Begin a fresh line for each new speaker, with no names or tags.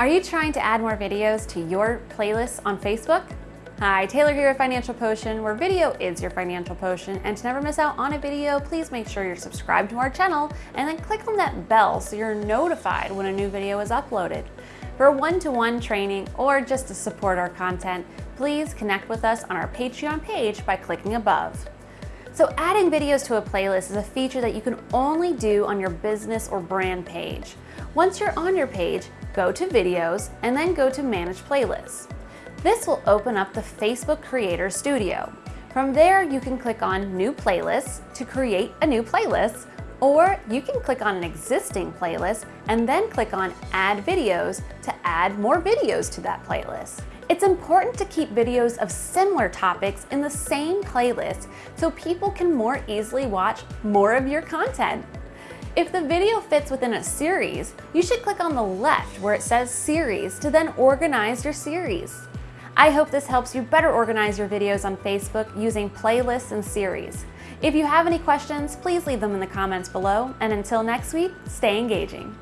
Are you trying to add more videos to your playlists on Facebook? Hi, Taylor here at Financial Potion, where video is your financial potion. And to never miss out on a video, please make sure you're subscribed to our channel and then click on that bell so you're notified when a new video is uploaded. For one-to-one -one training or just to support our content, please connect with us on our Patreon page by clicking above. So adding videos to a playlist is a feature that you can only do on your business or brand page. Once you're on your page, go to videos and then go to manage playlists. This will open up the Facebook Creator Studio. From there, you can click on new playlists to create a new playlist, or you can click on an existing playlist and then click on add videos to add more videos to that playlist. It's important to keep videos of similar topics in the same playlist so people can more easily watch more of your content. If the video fits within a series, you should click on the left where it says Series to then organize your series. I hope this helps you better organize your videos on Facebook using playlists and series. If you have any questions, please leave them in the comments below, and until next week, stay engaging.